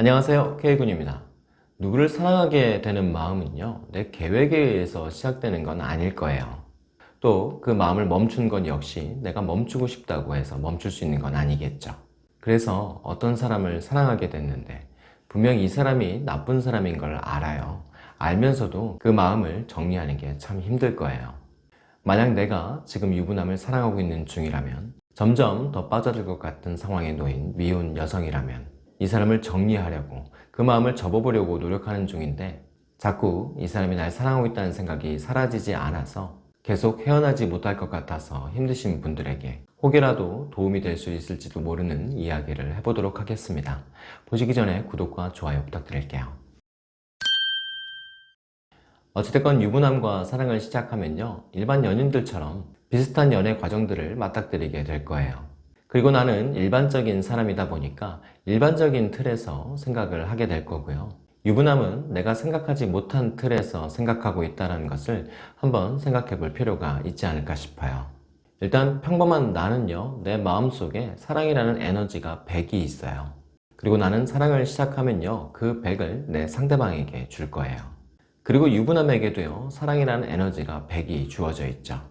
안녕하세요. K군입니다. 누구를 사랑하게 되는 마음은요 내 계획에 의해서 시작되는 건 아닐 거예요. 또 그 마음을 멈춘 건 역시 내가 멈추고 싶다고 해서 멈출 수 있는 건 아니겠죠. 그래서 어떤 사람을 사랑하게 됐는데 분명 이 사람이 나쁜 사람인 걸 알아요. 알면서도 그 마음을 정리하는 게 참 힘들 거예요. 만약 내가 지금 유부남을 사랑하고 있는 중이라면 점점 더 빠져들 것 같은 상황에 놓인 미혼 여성이라면 이 사람을 정리하려고 그 마음을 접어보려고 노력하는 중인데 자꾸 이 사람이 날 사랑하고 있다는 생각이 사라지지 않아서 계속 헤어나지 못할 것 같아서 힘드신 분들에게 혹여라도 도움이 될 수 있을지도 모르는 이야기를 해보도록 하겠습니다. 보시기 전에 구독과 좋아요 부탁드릴게요. 어찌됐건 유부남과 사랑을 시작하면요 일반 연인들처럼 비슷한 연애 과정들을 맞닥뜨리게 될 거예요. 그리고 나는 일반적인 사람이다 보니까 일반적인 틀에서 생각을 하게 될 거고요. 유부남은 내가 생각하지 못한 틀에서 생각하고 있다는 것을 한번 생각해 볼 필요가 있지 않을까 싶어요. 일단 평범한 나는요 내 마음속에 사랑이라는 에너지가 100이 있어요. 그리고 나는 사랑을 시작하면요 그 100을 내 상대방에게 줄 거예요. 그리고 유부남에게도요 사랑이라는 에너지가 100이 주어져 있죠.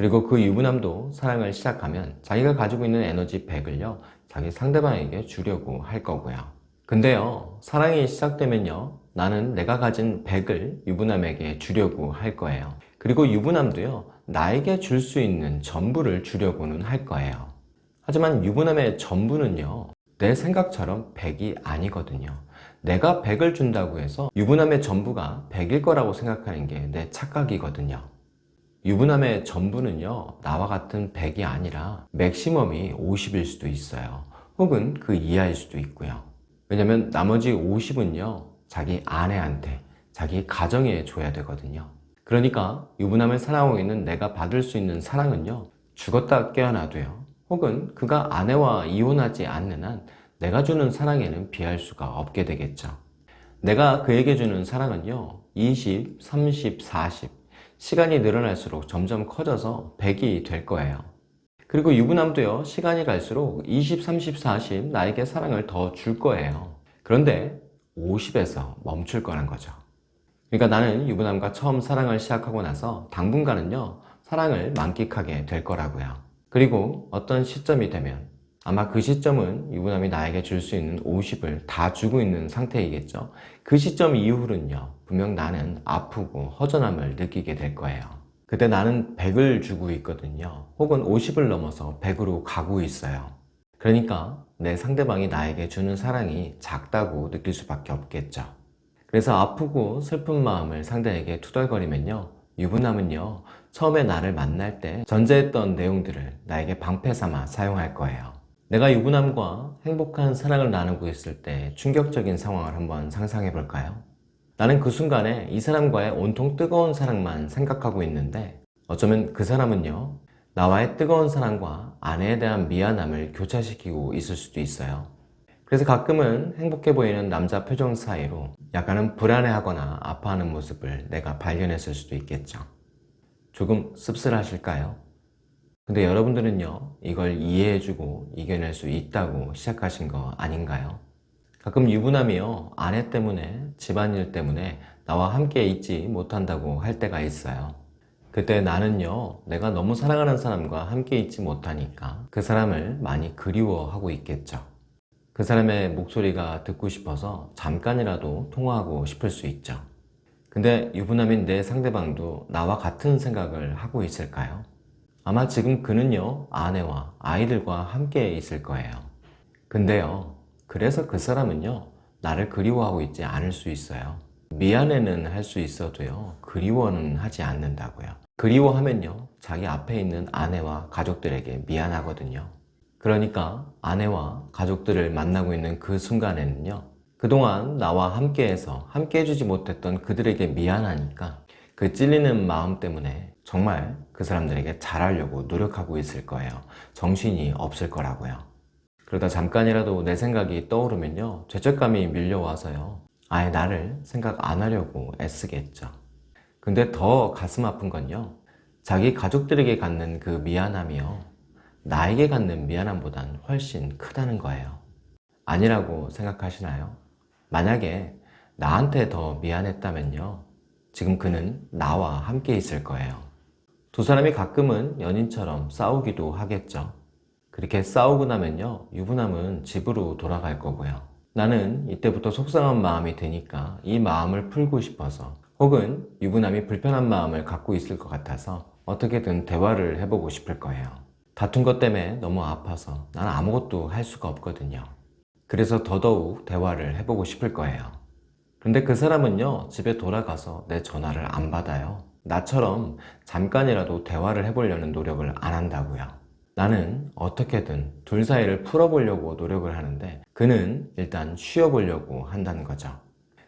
그리고 그 유부남도 사랑을 시작하면 자기가 가지고 있는 에너지 100을요 자기 상대방에게 주려고 할 거고요. 근데요 사랑이 시작되면요 나는 내가 가진 100을 유부남에게 주려고 할 거예요. 그리고 유부남도요 나에게 줄 수 있는 전부를 주려고는 할 거예요. 하지만 유부남의 전부는요 내 생각처럼 100이 아니거든요. 내가 100을 준다고 해서 유부남의 전부가 100일 거라고 생각하는 게 내 착각이거든요 유부남의 전부는요 나와 같은 100이 아니라 맥시멈이 50일 수도 있어요. 혹은 그 이하일 수도 있고요. 왜냐면 나머지 50은요 자기 아내한테 자기 가정에 줘야 되거든요. 그러니까 유부남을 사랑하고 있는 내가 받을 수 있는 사랑은요 죽었다 깨어나도요 혹은 그가 아내와 이혼하지 않는 한 내가 주는 사랑에는 비할 수가 없게 되겠죠. 내가 그에게 주는 사랑은요 20, 30, 40 시간이 늘어날수록 점점 커져서 100이 될 거예요. 그리고 유부남도요 시간이 갈수록 20, 30, 40 나에게 사랑을 더 줄 거예요. 그런데 50에서 멈출 거란 거죠. 그러니까 나는 유부남과 처음 사랑을 시작하고 나서 당분간은요 사랑을 만끽하게 될 거라고요. 그리고 어떤 시점이 되면 아마 그 시점은 유부남이 나에게 줄 수 있는 50을 다 주고 있는 상태이겠죠. 그 시점 이후로는요 분명 나는 아프고 허전함을 느끼게 될 거예요. 그때 나는 100을 주고 있거든요. 혹은 50을 넘어서 100으로 가고 있어요. 그러니까 내 상대방이 나에게 주는 사랑이 작다고 느낄 수밖에 없겠죠. 그래서 아프고 슬픈 마음을 상대에게 투덜거리면요 유부남은요 처음에 나를 만날 때 전제했던 내용들을 나에게 방패 삼아 사용할 거예요 내가 유부남과 행복한 사랑을 나누고 있을 때 충격적인 상황을 한번 상상해 볼까요? 나는 그 순간에 이 사람과의 온통 뜨거운 사랑만 생각하고 있는데 어쩌면 그 사람은요 나와의 뜨거운 사랑과 아내에 대한 미안함을 교차시키고 있을 수도 있어요 그래서 가끔은 행복해 보이는 남자 표정 사이로 약간은 불안해하거나 아파하는 모습을 내가 발견했을 수도 있겠죠 조금 씁쓸하실까요? 근데 여러분들은요 이걸 이해해주고 이겨낼 수 있다고 시작하신 거 아닌가요? 가끔 유부남이요 아내 때문에 집안일 때문에 나와 함께 있지 못한다고 할 때가 있어요 그때 나는요 내가 너무 사랑하는 사람과 함께 있지 못하니까 그 사람을 많이 그리워하고 있겠죠 그 사람의 목소리가 듣고 싶어서 잠깐이라도 통화하고 싶을 수 있죠 근데 유부남인 내 상대방도 나와 같은 생각을 하고 있을까요? 아마 지금 그는요 아내와 아이들과 함께 있을 거예요. 근데요 그래서 그 사람은요 나를 그리워하고 있지 않을 수 있어요. 미안해는 할 수 있어도요 그리워는 하지 않는다고요. 그리워하면요 자기 앞에 있는 아내와 가족들에게 미안하거든요. 그러니까 아내와 가족들을 만나고 있는 그 순간에는요 그동안 나와 함께해서 함께 해주지 못했던 그들에게 미안하니까 그 찔리는 마음 때문에 정말 그 사람들에게 잘하려고 노력하고 있을 거예요 정신이 없을 거라고요 그러다 잠깐이라도 내 생각이 떠오르면요 죄책감이 밀려와서요 아예 나를 생각 안 하려고 애쓰겠죠 근데 더 가슴 아픈 건요 자기 가족들에게 갖는 그 미안함이요 나에게 갖는 미안함보단 훨씬 크다는 거예요 아니라고 생각하시나요? 만약에 나한테 더 미안했다면요. 지금 그는 나와 함께 있을 거예요. 두 사람이 가끔은 연인처럼 싸우기도 하겠죠. 그렇게 싸우고 나면요. 유부남은 집으로 돌아갈 거고요. 나는 이때부터 속상한 마음이 드니까 이 마음을 풀고 싶어서 혹은 유부남이 불편한 마음을 갖고 있을 것 같아서 어떻게든 대화를 해보고 싶을 거예요. 다툰 것 때문에 너무 아파서 난 아무것도 할 수가 없거든요. 그래서 더더욱 대화를 해보고 싶을 거예요. 근데 그 사람은요, 집에 돌아가서 내 전화를 안 받아요. 나처럼 잠깐이라도 대화를 해보려는 노력을 안 한다고요. 나는 어떻게든 둘 사이를 풀어보려고 노력을 하는데 그는 일단 쉬어보려고 한다는 거죠.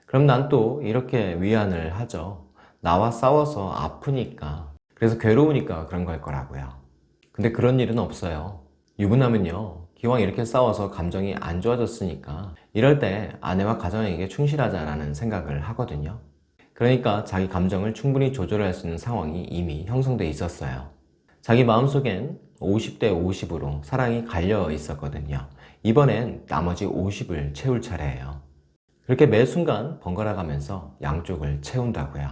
그럼 난 또 이렇게 위안을 하죠. 나와 싸워서 아프니까 그래서 괴로우니까 그런 걸 거라고요. 근데 그런 일은 없어요. 유부남은요 기왕 이렇게 싸워서 감정이 안 좋아졌으니까 이럴 때 아내와 가정에게 충실하자라는 생각을 하거든요. 그러니까 자기 감정을 충분히 조절할 수 있는 상황이 이미 형성돼 있었어요. 자기 마음속엔 50대 50으로 사랑이 갈려 있었거든요. 이번엔 나머지 50을 채울 차례예요. 그렇게 매 순간 번갈아 가면서 양쪽을 채운다고요.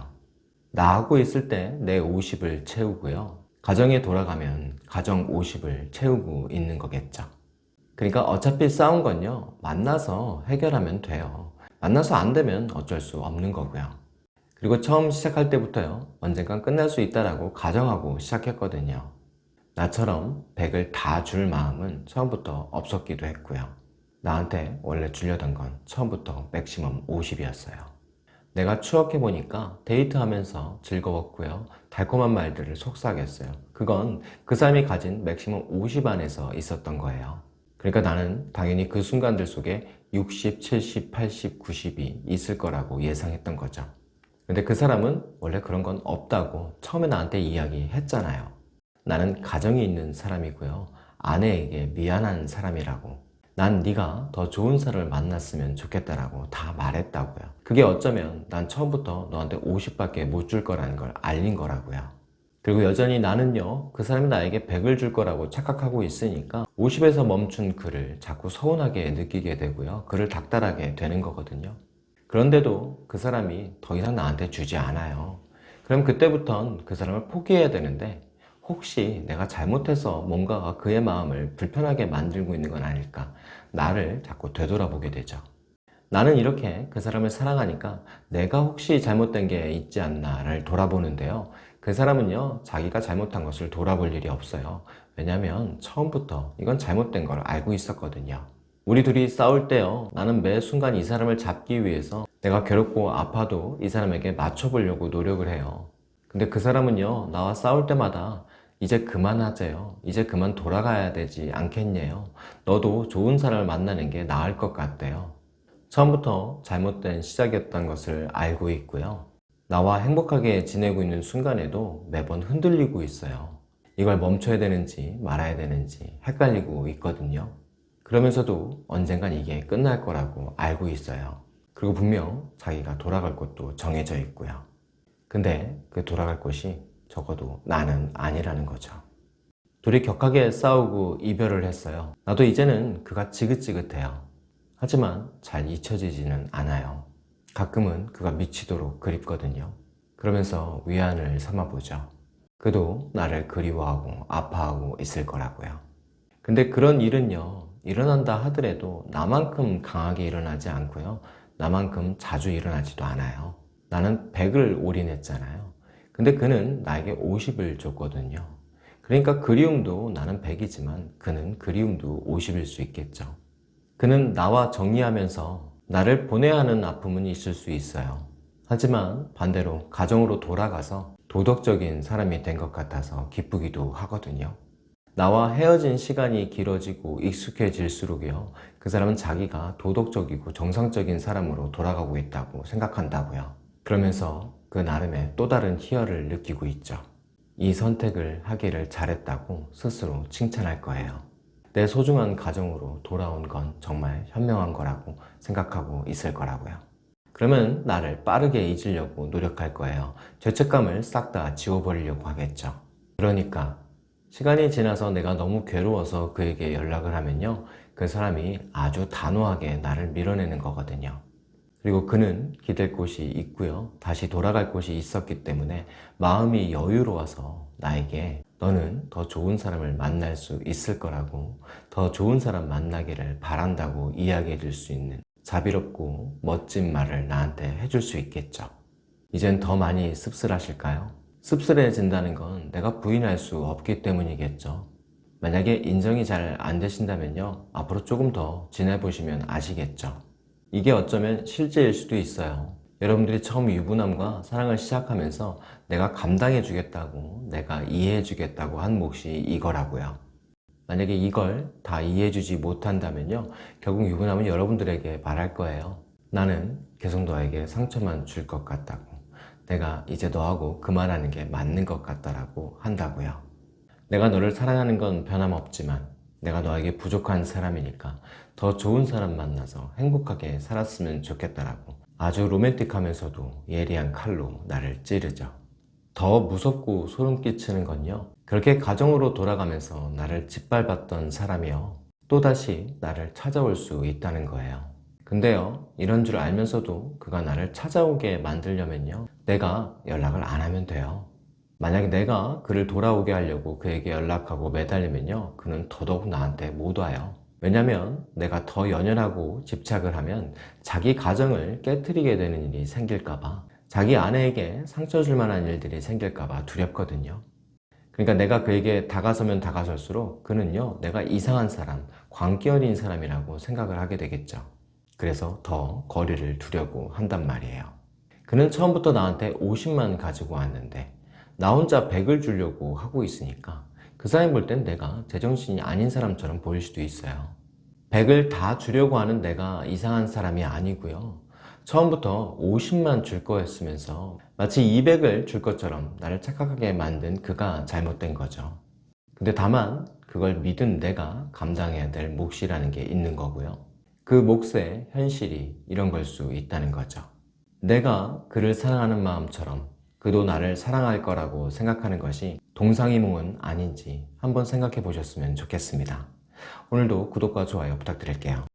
나하고 있을 때 내 50을 채우고요. 가정에 돌아가면 가정 50을 채우고 있는 거겠죠. 그러니까 어차피 싸운 건요. 만나서 해결하면 돼요. 만나서 안 되면 어쩔 수 없는 거고요. 그리고 처음 시작할 때부터요. 언젠간 끝날 수 있다라고 가정하고 시작했거든요. 나처럼 100을 다 줄 마음은 처음부터 없었기도 했고요. 나한테 원래 주려던 건 처음부터 맥시멈 50이었어요. 내가 추억해보니까 데이트하면서 즐거웠고요. 달콤한 말들을 속삭였어요. 그건 그 사람이 가진 맥시멈 50 안에서 있었던 거예요. 그러니까 나는 당연히 그 순간들 속에 60, 70, 80, 90이 있을 거라고 예상했던 거죠. 근데 그 사람은 원래 그런 건 없다고 처음에 나한테 이야기했잖아요. 나는 가정이 있는 사람이고요. 아내에게 미안한 사람이라고. 난 네가 더 좋은 사람을 만났으면 좋겠다라고 다 말했다고요. 그게 어쩌면 난 처음부터 너한테 50밖에 못 줄 거라는 걸 알린 거라고요. 그리고 여전히 나는요, 그 사람이 나에게 100을 줄 거라고 착각하고 있으니까 50에서 멈춘 그를 자꾸 서운하게 느끼게 되고요. 그를 닥달하게 되는 거거든요. 그런데도 그 사람이 더 이상 나한테 주지 않아요. 그럼 그때부턴 그 사람을 포기해야 되는데 혹시 내가 잘못해서 뭔가가 그의 마음을 불편하게 만들고 있는 건 아닐까? 나를 자꾸 되돌아보게 되죠. 나는 이렇게 그 사람을 사랑하니까 내가 혹시 잘못된 게 있지 않나를 돌아보는데요. 그 사람은요 자기가 잘못한 것을 돌아볼 일이 없어요. 왜냐하면 처음부터 이건 잘못된 걸 알고 있었거든요 우리 둘이 싸울 때요 나는 매 순간 이 사람을 잡기 위해서 내가 괴롭고 아파도 이 사람에게 맞춰보려고 노력을 해요 근데 그 사람은요 나와 싸울 때마다 이제 그만하세요. 이제 그만 돌아가야 되지 않겠냐요. 너도 좋은 사람을 만나는 게 나을 것 같대요. 처음부터 잘못된 시작이었던 것을 알고 있고요. 나와 행복하게 지내고 있는 순간에도 매번 흔들리고 있어요. 이걸 멈춰야 되는지 말아야 되는지 헷갈리고 있거든요. 그러면서도 언젠간 이게 끝날 거라고 알고 있어요. 그리고 분명 자기가 돌아갈 곳도 정해져 있고요. 근데 그 돌아갈 곳이 적어도 나는 아니라는 거죠. 둘이 격하게 싸우고 이별을 했어요. 나도 이제는 그가 지긋지긋해요. 하지만 잘 잊혀지지는 않아요. 가끔은 그가 미치도록 그립거든요. 그러면서 위안을 삼아보죠. 그도 나를 그리워하고 아파하고 있을 거라고요. 근데 그런 일은요, 일어난다 하더라도 나만큼 강하게 일어나지 않고요. 나만큼 자주 일어나지도 않아요. 나는 100을 올인했잖아요. 근데 그는 나에게 50을 줬거든요. 그러니까 그리움도 나는 100이지만 그는 그리움도 50일 수 있겠죠. 그는 나와 정리하면서 나를 보내야 하는 아픔은 있을 수 있어요. 하지만 반대로 가정으로 돌아가서 도덕적인 사람이 된 것 같아서 기쁘기도 하거든요. 나와 헤어진 시간이 길어지고 익숙해질수록요 그 사람은 자기가 도덕적이고 정상적인 사람으로 돌아가고 있다고 생각한다고요 그러면서 그 나름의 또 다른 희열을 느끼고 있죠. 이 선택을 하기를 잘했다고 스스로 칭찬할 거예요. 내 소중한 가정으로 돌아온 건 정말 현명한 거라고 생각하고 있을 거라고요. 그러면 나를 빠르게 잊으려고 노력할 거예요. 죄책감을 싹 다 지워버리려고 하겠죠. 그러니까 시간이 지나서 내가 너무 괴로워서 그에게 연락을 하면요. 그 사람이 아주 단호하게 나를 밀어내는 거거든요. 그리고 그는 기댈 곳이 있고요. 다시 돌아갈 곳이 있었기 때문에 마음이 여유로워서 나에게 너는 더 좋은 사람을 만날 수 있을 거라고 더 좋은 사람 만나기를 바란다고 이야기해 줄 수 있는 자비롭고 멋진 말을 나한테 해줄 수 있겠죠. 이젠 더 많이 씁쓸하실까요? 씁쓸해진다는 건 내가 부인할 수 없기 때문이겠죠. 만약에 인정이 잘 안 되신다면요. 앞으로 조금 더 지내보시면 아시겠죠. 이게 어쩌면 실제일 수도 있어요. 여러분들이 처음 유부남과 사랑을 시작하면서 내가 감당해 주겠다고, 내가 이해해 주겠다고 한 몫이 이거라고요. 만약에 이걸 다 이해해 주지 못한다면요. 결국 유부남은 여러분들에게 말할 거예요. 나는 계속 너에게 상처만 줄 것 같다고. 내가 이제 너하고 그만하는 게 맞는 것 같다라고 한다고요. 내가 너를 사랑하는 건 변함없지만 내가 너에게 부족한 사람이니까 더 좋은 사람 만나서 행복하게 살았으면 좋겠다라고 아주 로맨틱하면서도 예리한 칼로 나를 찌르죠. 더 무섭고 소름 끼치는 건요. 그렇게 가정으로 돌아가면서 나를 짓밟았던 사람이요. 또다시 나를 찾아올 수 있다는 거예요. 근데요, 이런 줄 알면서도 그가 나를 찾아오게 만들려면요. 내가 연락을 안 하면 돼요. 만약에 내가 그를 돌아오게 하려고 그에게 연락하고 매달리면요. 그는 더더욱 나한테 못 와요. 왜냐면 내가 더 연연하고 집착을 하면 자기 가정을 깨뜨리게 되는 일이 생길까봐 자기 아내에게 상처 줄 만한 일들이 생길까봐 두렵거든요. 그러니까 내가 그에게 다가서면 다가설수록 그는요, 내가 이상한 사람, 광기 어린 사람이라고 생각을 하게 되겠죠. 그래서 더 거리를 두려고 한단 말이에요. 그는 처음부터 나한테 50만 가지고 왔는데 나 혼자 100을 주려고 하고 있으니까 그 사람이 볼땐 내가 제정신이 아닌 사람처럼 보일 수도 있어요. 100을 다 주려고 하는 내가 이상한 사람이 아니고요. 처음부터 50만 줄 거였으면서 마치 200을 줄 것처럼 나를 착각하게 만든 그가 잘못된 거죠. 근데 다만 그걸 믿은 내가 감당해야 될 몫이라는 게 있는 거고요. 그 몫의 현실이 이런 걸 수 있다는 거죠. 내가 그를 사랑하는 마음처럼 그도 나를 사랑할 거라고 생각하는 것이 동상이몽은 아닌지 한번 생각해 보셨으면 좋겠습니다. 오늘도 구독과 좋아요 부탁드릴게요.